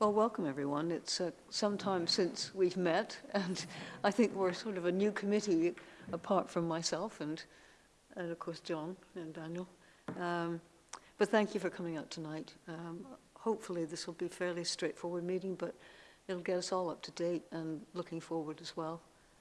Well, welcome everyone. It's uh, some time since we've met, and I think we're sort of a new committee apart from myself and, and of course, John and Daniel. Um, but thank you for coming out tonight. Um, hopefully this will be a fairly straightforward meeting, but it'll get us all up to date and looking forward as well.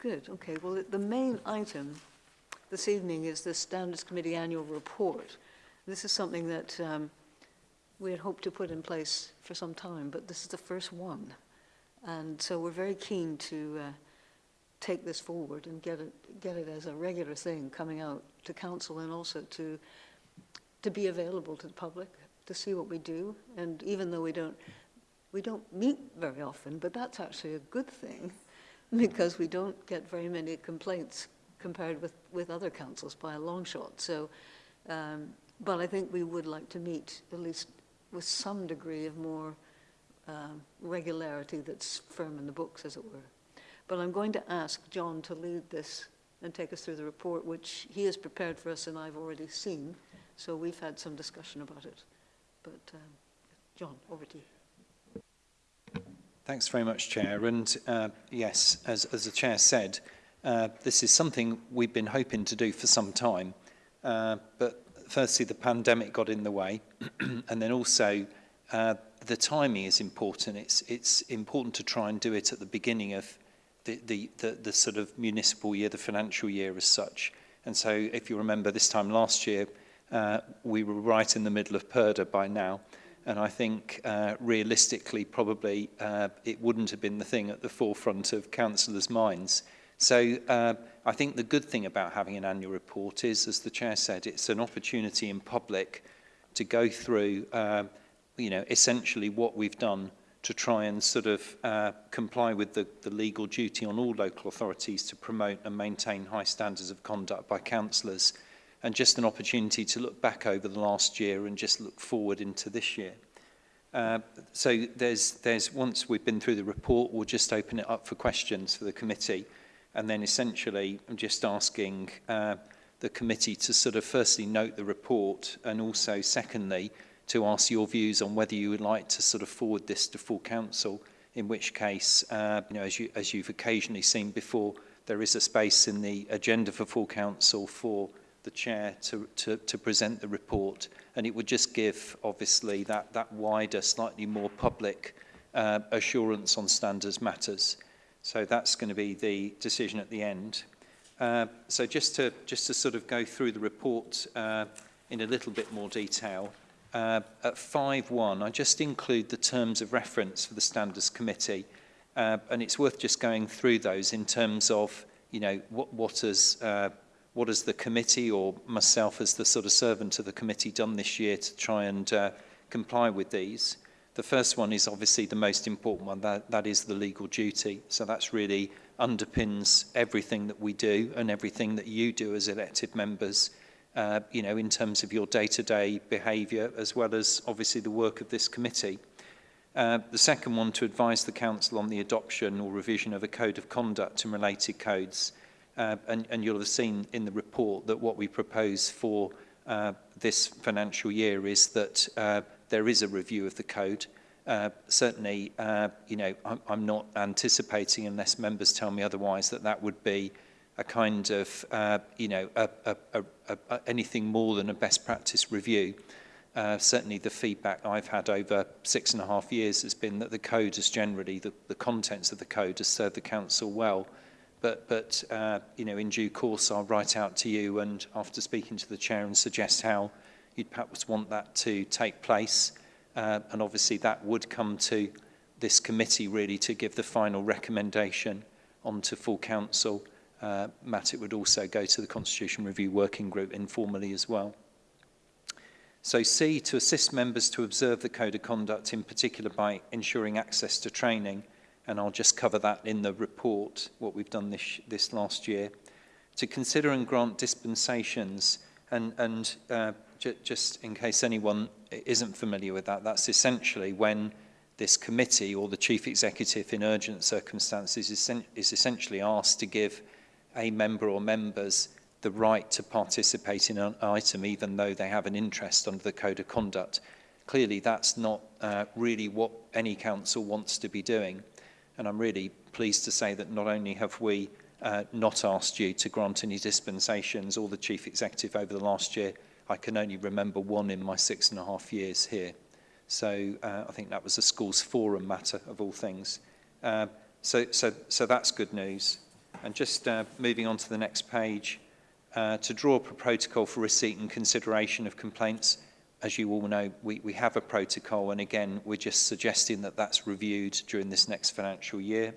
Good, okay. Well, the main item this evening is the Standards Committee Annual Report. This is something that um, we had hoped to put in place for some time, but this is the first one. And so we're very keen to uh, take this forward and get it, get it as a regular thing coming out to council and also to, to be available to the public to see what we do. And even though we don't, we don't meet very often, but that's actually a good thing because we don't get very many complaints compared with, with other councils by a long shot. So, um, but I think we would like to meet at least with some degree of more um, regularity that's firm in the books, as it were. But I'm going to ask John to lead this and take us through the report, which he has prepared for us and I've already seen. So we've had some discussion about it. But um, John, over to you. Thanks very much, Chair. And uh, yes, as, as, the Chair said, uh, this is something we've been hoping to do for some time. Uh, but firstly, the pandemic got in the way. and then also, uh, the timing is important. It's, it's important to try and do it at the beginning of the, the, the, the sort of municipal year, the financial year as such. And so if you remember this time last year, uh, we were right in the middle of Perda by now. And I think uh, realistically, probably uh, it wouldn't have been the thing at the forefront of councillors' minds. So uh, I think the good thing about having an annual report is, as the chair said, it's an opportunity in public to go through uh, you know, essentially what we've done to try and sort of uh, comply with the, the legal duty on all local authorities to promote and maintain high standards of conduct by councillors and just an opportunity to look back over the last year and just look forward into this year. Uh, so there's, there's, once we've been through the report, we'll just open it up for questions for the committee. And then essentially, I'm just asking uh, the committee to sort of firstly note the report and also secondly, to ask your views on whether you would like to sort of forward this to full council, in which case, uh, you know, as, you, as you've occasionally seen before, there is a space in the agenda for full council for the chair to, to, to present the report and it would just give obviously that, that wider, slightly more public uh, assurance on standards matters. So that's going to be the decision at the end. Uh, so just to, just to sort of go through the report uh, in a little bit more detail, uh, at 5.1, I just include the terms of reference for the Standards Committee, uh, and it's worth just going through those in terms of, you know, what, what has uh, what has the committee or myself as the sort of servant of the committee done this year to try and uh, comply with these? The first one is obviously the most important one, that, that is the legal duty. So that's really underpins everything that we do and everything that you do as elected members uh, you know, in terms of your day-to-day -day behaviour, as well as obviously the work of this committee. Uh, the second one, to advise the Council on the adoption or revision of a code of conduct and related codes. Uh, and, and you'll have seen in the report that what we propose for uh, this financial year is that uh, there is a review of the code. Uh, certainly, uh, you know, I'm, I'm not anticipating, unless members tell me otherwise, that that would be uh, a kind of, uh, you know, a, a, a, a, anything more than a best practice review. Uh, certainly the feedback I've had over six and a half years has been that the code is generally, the, the contents of the code has served the council well. But, but uh, you know, in due course, I'll write out to you and after speaking to the chair and suggest how you'd perhaps want that to take place. Uh, and obviously that would come to this committee really to give the final recommendation onto full council uh, Matt, it would also go to the Constitution Review Working Group informally as well. So C, to assist members to observe the code of conduct, in particular by ensuring access to training, and I'll just cover that in the report, what we've done this, this last year, to consider and grant dispensations, and, and uh, just in case anyone isn't familiar with that, that's essentially when this committee or the chief executive in urgent circumstances is, is essentially asked to give a member or members the right to participate in an item even though they have an interest under the code of conduct. Clearly that's not uh, really what any council wants to be doing and I'm really pleased to say that not only have we uh, not asked you to grant any dispensations or the chief executive over the last year, I can only remember one in my six and a half years here. So uh, I think that was a schools forum matter of all things. Uh, so, so, so that's good news. And just uh, moving on to the next page, uh, to draw up a protocol for receipt and consideration of complaints, as you all know, we, we have a protocol, and again, we're just suggesting that that's reviewed during this next financial year.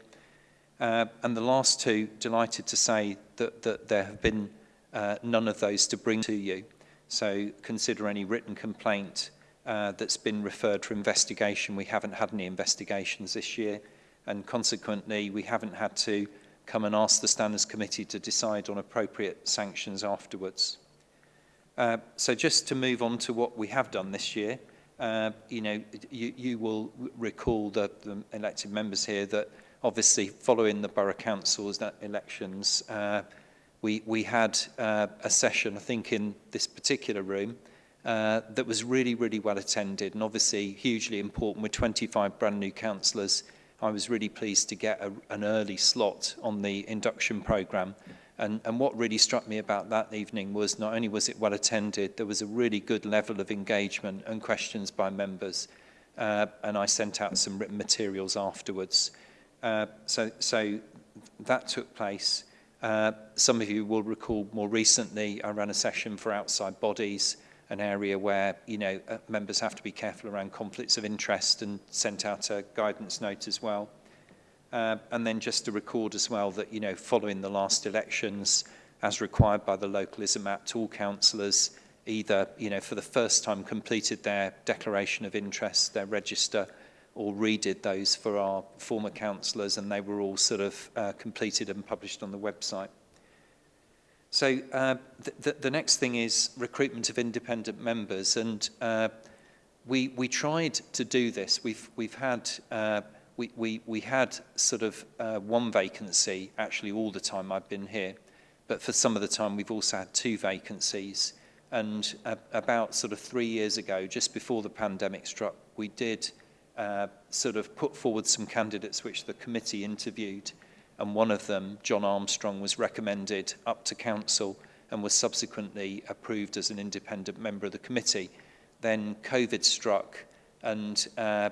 Uh, and the last two, delighted to say that, that there have been uh, none of those to bring to you. So consider any written complaint uh, that's been referred for investigation. We haven't had any investigations this year, and consequently, we haven't had to come and ask the Standards Committee to decide on appropriate sanctions afterwards. Uh, so just to move on to what we have done this year, uh, you know, you, you will recall that the elected members here that obviously following the borough councils that e-, elections, uh, we, we had uh, a session, I think in this particular room, uh, that was really, really well attended and obviously hugely important with 25 brand new councillors I was really pleased to get a, an early slot on the induction program. And, and what really struck me about that evening was not only was it well attended, there was a really good level of engagement and questions by members. Uh, and I sent out some written materials afterwards. Uh, so, so that took place. Uh, some of you will recall more recently, I ran a session for outside bodies an area where you know uh, members have to be careful around conflicts of interest and sent out a guidance note as well. Uh, and then just to record as well that you know following the last elections, as required by the Localism Act, all councillors either you know for the first time completed their declaration of interest, their register, or redid those for our former councillors, and they were all sort of uh, completed and published on the website. So uh, the, the next thing is recruitment of independent members, and uh, we we tried to do this. We've we've had uh, we, we we had sort of uh, one vacancy actually all the time I've been here, but for some of the time we've also had two vacancies. And uh, about sort of three years ago, just before the pandemic struck, we did uh, sort of put forward some candidates which the committee interviewed. and one of them, John Armstrong, was recommended up to council and was subsequently approved as an independent member of the committee. Then COVID struck and uh,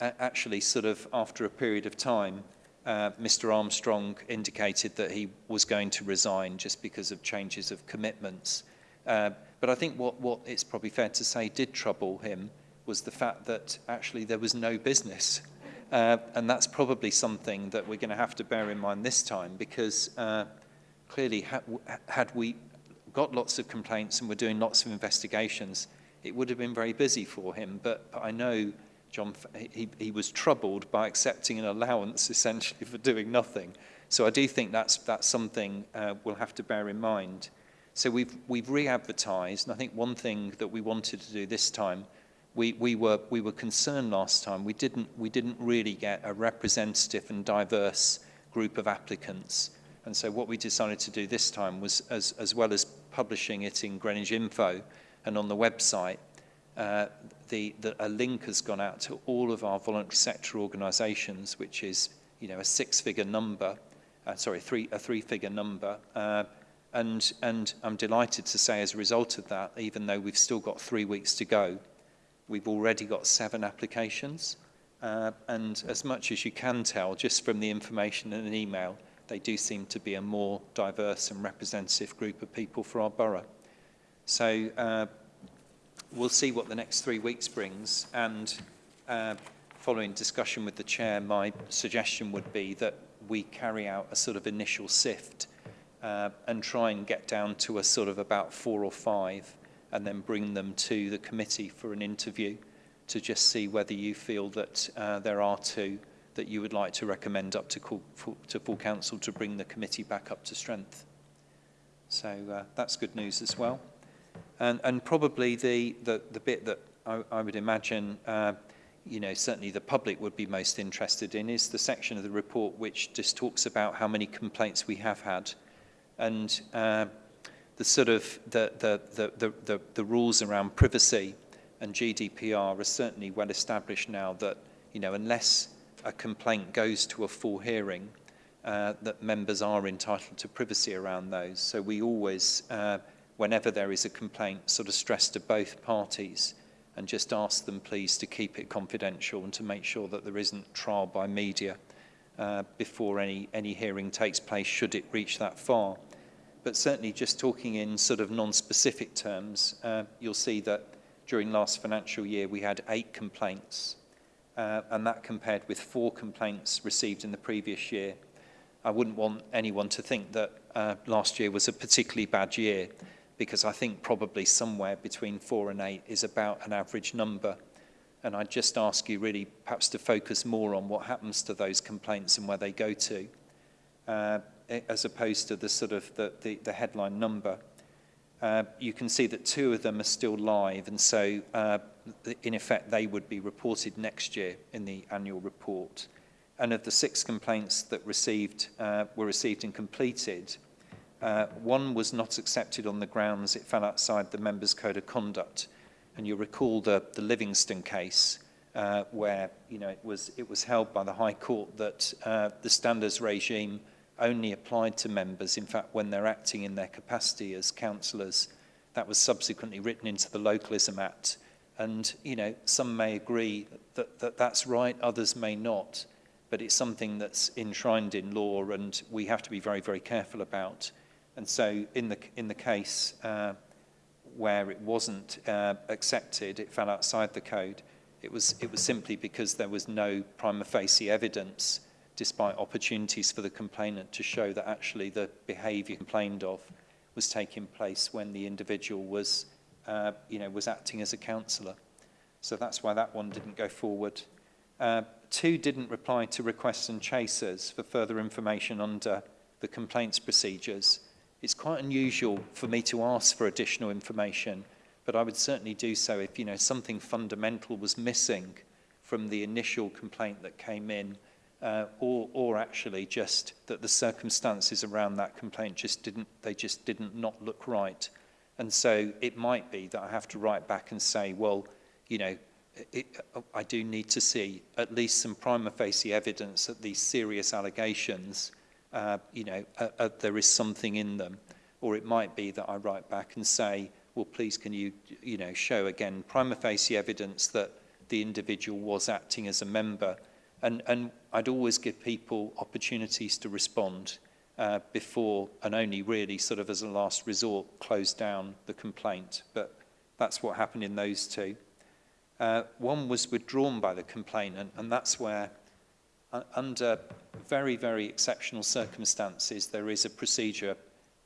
actually sort of after a period of time, uh, Mr Armstrong indicated that he was going to resign just because of changes of commitments. Uh, but I think what, what it's probably fair to say did trouble him was the fact that actually there was no business uh, and that's probably something that we're going to have to bear in mind this time because uh, clearly ha had we got lots of complaints and were doing lots of investigations, it would have been very busy for him. But, but I know John, he, he was troubled by accepting an allowance essentially for doing nothing. So I do think that's, that's something uh, we'll have to bear in mind. So we've, we've re-advertised, and I think one thing that we wanted to do this time we, we, were, we were concerned last time. We didn't, we didn't really get a representative and diverse group of applicants. And so what we decided to do this time was, as, as well as publishing it in Greenwich Info and on the website, uh, the, the, a link has gone out to all of our voluntary sector organisations, which is you know, a six-figure number, uh, sorry, three, a three-figure number, uh, and, and I'm delighted to say as a result of that, even though we've still got three weeks to go, We've already got seven applications. Uh, and as much as you can tell, just from the information in an email, they do seem to be a more diverse and representative group of people for our borough. So uh, we'll see what the next three weeks brings. And uh, following discussion with the chair, my suggestion would be that we carry out a sort of initial sift uh, and try and get down to a sort of about four or five and then bring them to the committee for an interview to just see whether you feel that uh, there are two that you would like to recommend up to, call, for, to full council to bring the committee back up to strength. So uh, that's good news as well. And, and probably the, the, the bit that I, I would imagine, uh, you know, certainly the public would be most interested in is the section of the report which just talks about how many complaints we have had. And uh, the sort of the, the, the, the, the, the rules around privacy and GDPR are certainly well established now that, you know, unless a complaint goes to a full hearing, uh, that members are entitled to privacy around those. So we always, uh, whenever there is a complaint, sort of stress to both parties and just ask them please to keep it confidential and to make sure that there isn't trial by media uh, before any, any hearing takes place should it reach that far. but certainly just talking in sort of non-specific terms, uh, you'll see that during last financial year we had eight complaints, uh, and that compared with four complaints received in the previous year. I wouldn't want anyone to think that uh, last year was a particularly bad year, because I think probably somewhere between four and eight is about an average number. And I'd just ask you really perhaps to focus more on what happens to those complaints and where they go to. Uh, as opposed to the sort of the, the, the headline number. Uh, you can see that two of them are still live, and so uh, in effect they would be reported next year in the annual report. And of the six complaints that received, uh, were received and completed, uh, one was not accepted on the grounds it fell outside the member's code of conduct. And you recall the, the Livingston case, uh, where you know, it, was, it was held by the High Court that uh, the standards regime – only applied to members, in fact, when they're acting in their capacity as councillors. That was subsequently written into the Localism Act. And, you know, some may agree that, that that's right, others may not, but it's something that's enshrined in law and we have to be very, very careful about. And so in the, in the case uh, where it wasn't uh, accepted, it fell outside the code, it was, it was simply because there was no prima facie evidence despite opportunities for the complainant to show that actually the behaviour complained of was taking place when the individual was, uh, you know, was acting as a counsellor. So that's why that one didn't go forward. Uh, two didn't reply to requests and chasers for further information under the complaints procedures. It's quite unusual for me to ask for additional information, but I would certainly do so if you know something fundamental was missing from the initial complaint that came in uh, or, or actually just that the circumstances around that complaint just didn't, they just didn't not look right. And so it might be that I have to write back and say, well, you know, it, I do need to see at least some prima facie evidence that these serious allegations, uh, you know, uh, uh, there is something in them. Or it might be that I write back and say, well, please can you, you know, show again prima facie evidence that the individual was acting as a member And, and I'd always give people opportunities to respond uh, before and only really sort of as a last resort close down the complaint. But that's what happened in those two. Uh, one was withdrawn by the complainant, and that's where, uh, under very, very exceptional circumstances, there is a procedure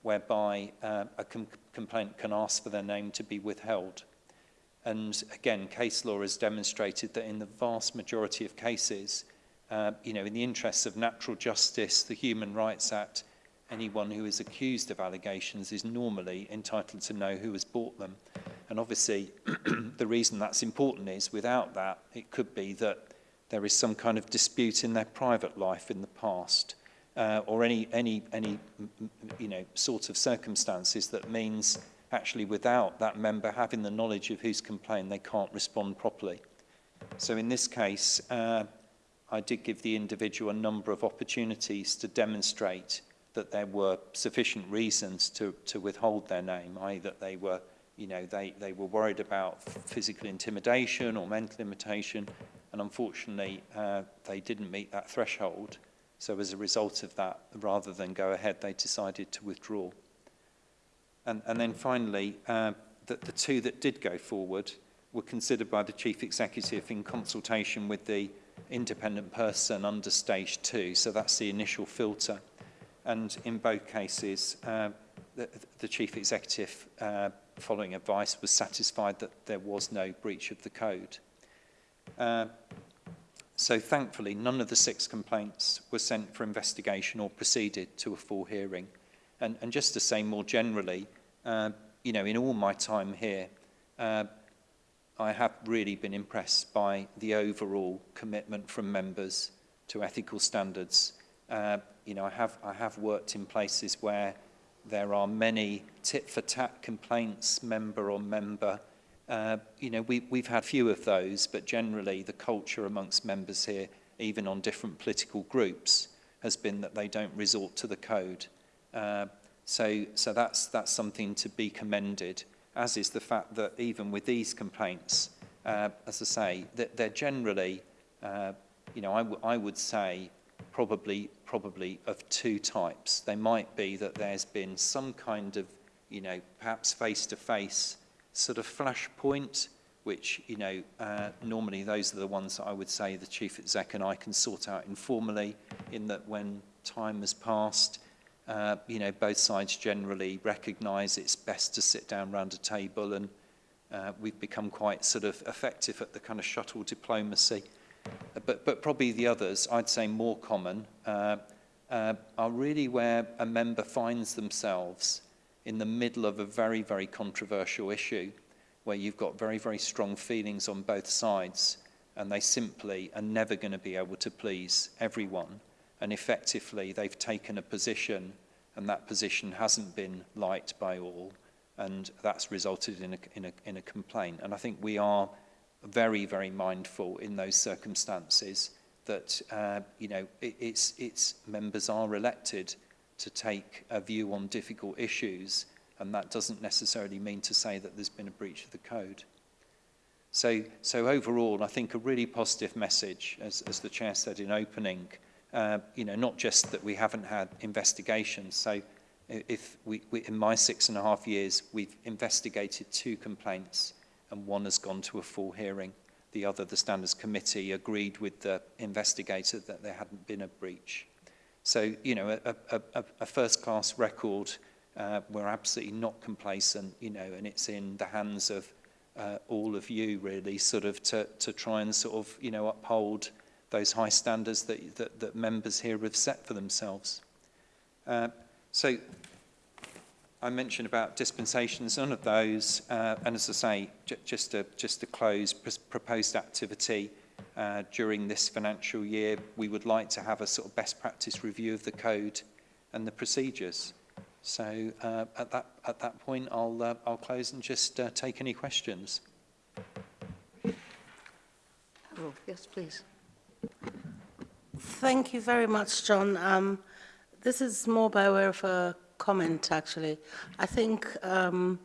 whereby uh, a com complaint can ask for their name to be withheld. And again, case law has demonstrated that in the vast majority of cases, uh, you know, in the interests of natural justice, the Human Rights Act, anyone who is accused of allegations is normally entitled to know who has bought them. And obviously, the reason that's important is without that, it could be that there is some kind of dispute in their private life in the past uh, or any, any, any you know, sort of circumstances that means actually without that member having the knowledge of who's complained, they can't respond properly. So in this case, uh, I did give the individual a number of opportunities to demonstrate that there were sufficient reasons to, to withhold their name, i.e. that they were, you know, they, they were worried about physical intimidation or mental imitation, and unfortunately uh, they didn't meet that threshold. So as a result of that, rather than go ahead, they decided to withdraw. And, and then finally, uh, the, the two that did go forward were considered by the chief executive in consultation with the independent person under stage two. So that's the initial filter. And in both cases, uh, the, the chief executive, uh, following advice, was satisfied that there was no breach of the code. Uh, so thankfully, none of the six complaints were sent for investigation or proceeded to a full hearing. And, and just to say more generally, uh, you know, in all my time here, uh, I have really been impressed by the overall commitment from members to ethical standards. Uh, you know, I have, I have worked in places where there are many tit-for-tat complaints, member on member. Uh, you know, we, we've had few of those, but generally the culture amongst members here, even on different political groups, has been that they don't resort to the code. Uh, So, so that's, that's something to be commended, as is the fact that even with these complaints, uh, as I say, that they're generally, uh, you know, I, I would say probably, probably of two types. They might be that there's been some kind of, you know, perhaps face-to-face -face sort of flashpoint, which, you know, uh, normally those are the ones that I would say the chief exec and I can sort out informally in that when time has passed, uh, you know, both sides generally recognise it's best to sit down round a table and uh, we've become quite sort of effective at the kind of shuttle diplomacy. Uh, but, but probably the others, I'd say more common, uh, uh, are really where a member finds themselves in the middle of a very, very controversial issue where you've got very, very strong feelings on both sides and they simply are never going to be able to please everyone and effectively they've taken a position and that position hasn't been liked by all and that's resulted in a, in a, in a complaint. And I think we are very, very mindful in those circumstances that uh, you know it, it's, it's members are elected to take a view on difficult issues and that doesn't necessarily mean to say that there's been a breach of the code. So, so overall, I think a really positive message, as, as the Chair said in opening, uh, you know, not just that we haven't had investigations. So if we, we, in my six and a half years, we've investigated two complaints and one has gone to a full hearing. The other, the standards committee, agreed with the investigator that there hadn't been a breach. So, you know, a, a, a, a first-class record, uh, we're absolutely not complacent, you know, and it's in the hands of uh, all of you, really, sort of to, to try and sort of, you know, uphold those high standards that, that, that members here have set for themselves. Uh, so I mentioned about dispensations, none of those, uh, and as I say, just to, just to close, pr proposed activity uh, during this financial year, we would like to have a sort of best practice review of the code and the procedures. So uh, at, that, at that point, I'll, uh, I'll close and just uh, take any questions. Oh, yes, please. Thank you very much, John. Um, this is more by way of a comment, actually. I think um,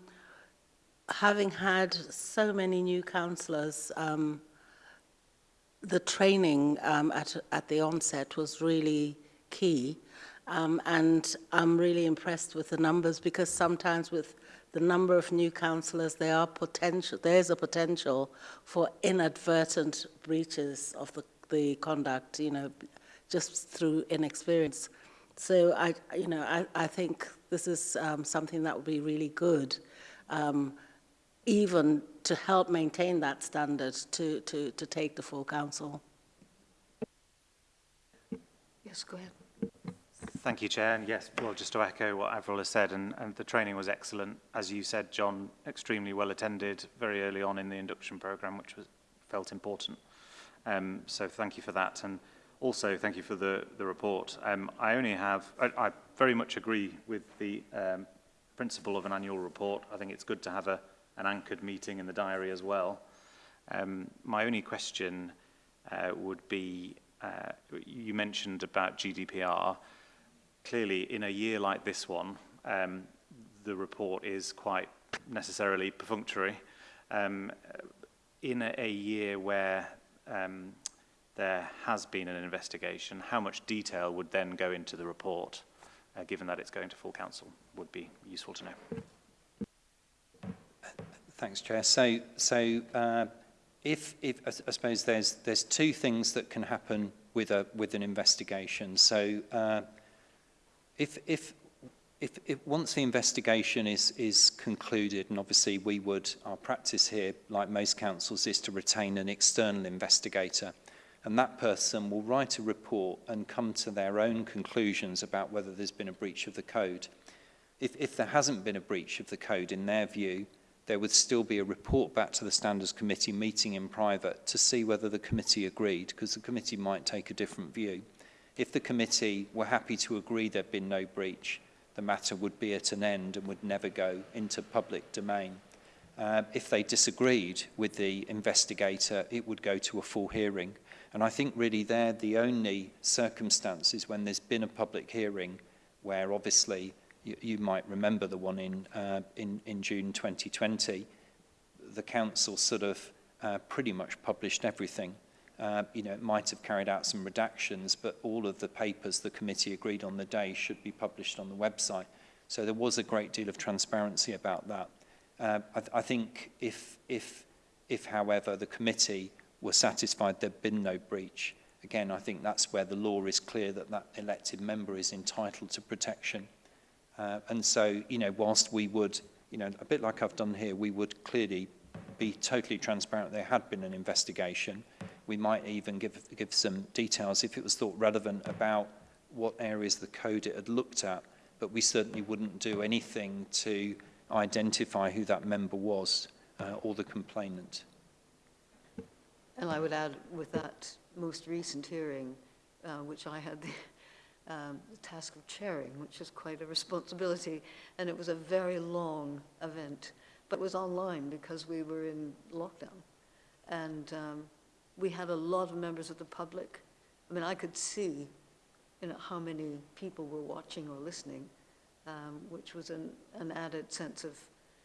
having had so many new councillors, um, the training um, at, at the onset was really key. Um, and I'm really impressed with the numbers because sometimes with the number of new councillors, there are potential, there is a potential for inadvertent breaches of the the conduct, you know, just through inexperience. So I, you know, I, I think this is um, something that would be really good, um, even to help maintain that standard to, to, to take the full council. Yes, go ahead. Thank you, Chair. And yes, well, just to echo what Avril has said, and, and the training was excellent. As you said, John, extremely well attended very early on in the induction programme, which was, felt important. Um, so thank you for that. And also thank you for the, the report. Um, I only have, I, I very much agree with the um, principle of an annual report. I think it's good to have a, an anchored meeting in the diary as well. Um, my only question uh, would be, uh, you mentioned about GDPR. Clearly, in a year like this one, um, the report is quite necessarily perfunctory. Um, in a, a year where um, there has been an investigation, how much detail would then go into the report, uh, given that it's going to full council, would be useful to know. Thanks, Chair. So, so uh, if, if I suppose there's there's two things that can happen with a with an investigation. So, uh, if if If, if once the investigation is, is concluded, and obviously we would, our practice here, like most councils, is to retain an external investigator. And that person will write a report and come to their own conclusions about whether there's been a breach of the code. If, if there hasn't been a breach of the code, in their view, there would still be a report back to the Standards Committee meeting in private to see whether the committee agreed, because the committee might take a different view. If the committee were happy to agree there'd been no breach, the matter would be at an end and would never go into public domain. Uh, if they disagreed with the investigator, it would go to a full hearing. And I think really they're the only circumstances when there's been a public hearing where obviously you, you might remember the one in, uh, in, in June 2020, the council sort of uh, pretty much published everything uh, you know, it might have carried out some redactions, but all of the papers the committee agreed on the day should be published on the website. So there was a great deal of transparency about that. Uh, I, I think if, if, if, however, the committee were satisfied there'd been no breach, again, I think that's where the law is clear that that elected member is entitled to protection. Uh, and so, you know, whilst we would, you know, a bit like I've done here, we would clearly be totally transparent there had been an investigation, we might even give, give some details if it was thought relevant about what areas of the code it had looked at, but we certainly wouldn't do anything to identify who that member was uh, or the complainant. And I would add with that most recent hearing, uh, which I had the, um, the task of chairing, which is quite a responsibility, and it was a very long event, but it was online because we were in lockdown. And um, we had a lot of members of the public. I mean, I could see you know, how many people were watching or listening, um, which was an, an added sense of,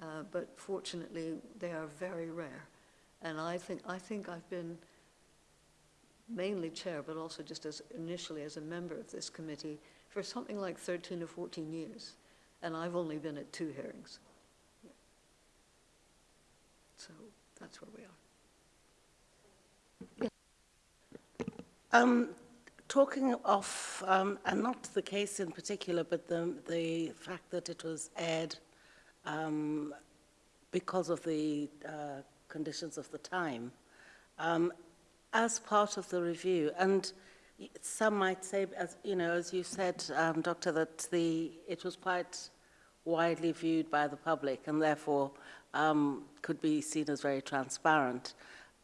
Uh, but fortunately, they are very rare. And I think, I think I've been mainly chair, but also just as initially as a member of this committee for something like 13 or 14 years. And I've only been at two hearings. So that's where we are. Um, talking of, um, and not the case in particular, but the, the fact that it was aired um, because of the uh, conditions of the time, um, as part of the review, and some might say, as you know, as you said, um, Doctor, that the it was quite widely viewed by the public and therefore um, could be seen as very transparent.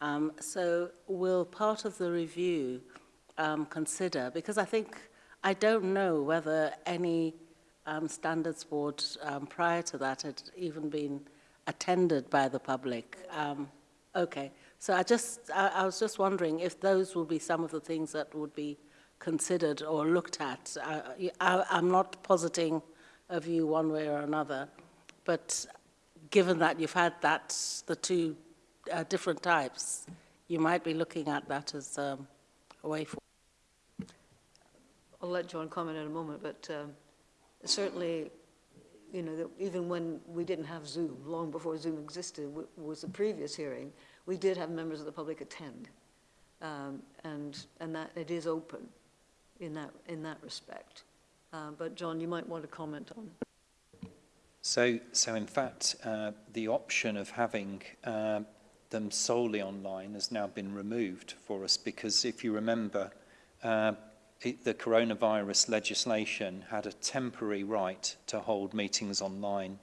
Um, so will part of the review um, consider? Because I think, I don't know whether any um, standards board um, prior to that had even been attended by the public. Um, okay, so I just, I, I was just wondering if those will be some of the things that would be considered or looked at. I, I, I'm not positing a view one way or another, but given that you've had that, the two uh, different types, you might be looking at that as um, a way forward. I'll let John comment in a moment, but um, certainly, you know, even when we didn't have Zoom, long before Zoom existed, was the previous hearing, we did have members of the public attend. Um, and, and that it is open in that, in that respect. Uh, but John, you might want to comment on so, so in fact, uh, the option of having uh, them solely online has now been removed for us because if you remember, uh, the coronavirus legislation had a temporary right to hold meetings online.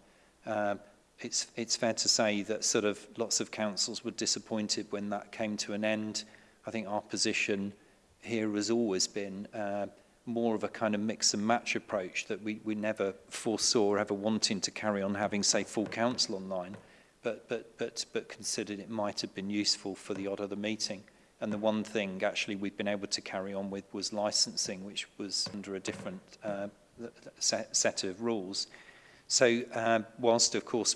Uh, it's, it's fair to say that sort of lots of councils were disappointed when that came to an end. I think our position here has always been uh, more of a kind of mix and match approach that we, we never foresaw ever wanting to carry on having, say, full council online, but, but, but, but considered it might have been useful for the odd other meeting. And the one thing actually we've been able to carry on with was licensing, which was under a different uh, set, set of rules. So uh, whilst, of course,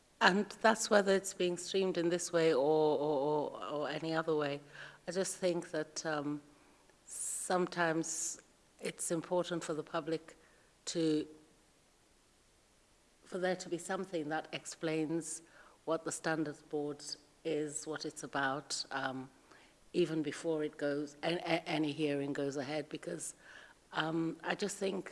and that's whether it's being streamed in this way or, or, or, or any other way. I just think that um, sometimes it's important for the public to, for there to be something that explains what the standards board is, what it's about, um, even before it goes, any hearing goes ahead, because um, I just think,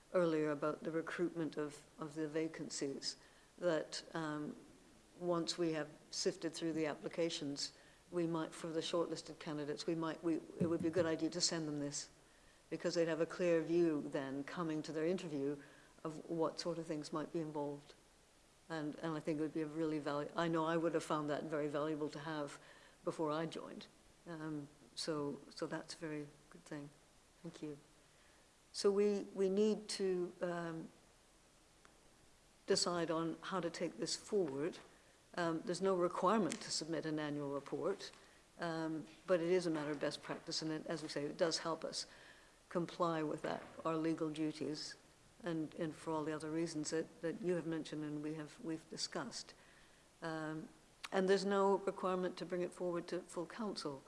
earlier about the recruitment of, of the vacancies, that um, once we have sifted through the applications, we might, for the shortlisted candidates, we might, we, it would be a good idea to send them this because they'd have a clear view then coming to their interview of what sort of things might be involved. And, and I think it would be a really valuable, I know I would have found that very valuable to have before I joined. Um, so, so that's a very good thing. Thank you. So we, we need to um, decide on how to take this forward. Um, there's no requirement to submit an annual report, um, but it is a matter of best practice, and it, as we say, it does help us comply with that, our legal duties, and, and for all the other reasons that, that you have mentioned and we have, we've discussed. Um, and there's no requirement to bring it forward to full council.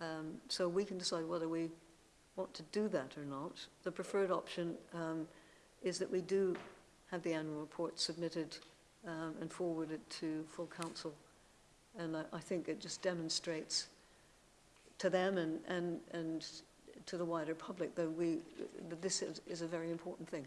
Um, so we can decide whether we want to do that or not. The preferred option um, is that we do have the annual report submitted um, and forwarded to full council. And I, I, think it just demonstrates to them and, and, and to the wider public that, we, that this is, is a very important thing.